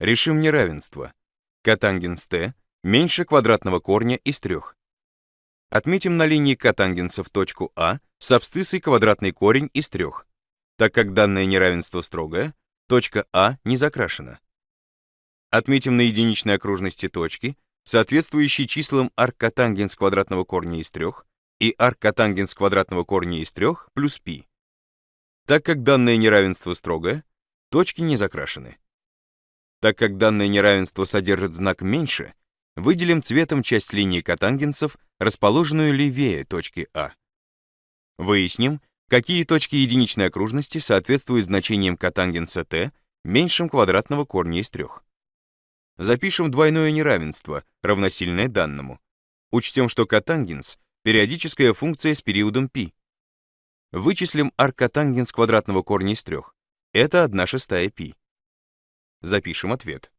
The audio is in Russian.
Решим неравенство. Котангенс t меньше квадратного корня из трех. Отметим на линии котангенсов точку А с абсциссой квадратный корень из трех. Так как данное неравенство строгое, точка А не закрашена. Отметим на единичной окружности точки, соответствующие числам арккотангенс квадратного корня из трех и арккотангенс квадратного корня из трех плюс π. Так как данное неравенство строгое, точки не закрашены. Так как данное неравенство содержит знак меньше, выделим цветом часть линии котангенсов, расположенную левее точки А. Выясним, какие точки единичной окружности соответствуют значениям котангенса t меньшим квадратного корня из трех. Запишем двойное неравенство, равносильное данному. Учтем, что котангенс — периодическая функция с периодом π. Вычислим аркотангенс квадратного корня из трех. Это 1 шестая π. Запишем ответ.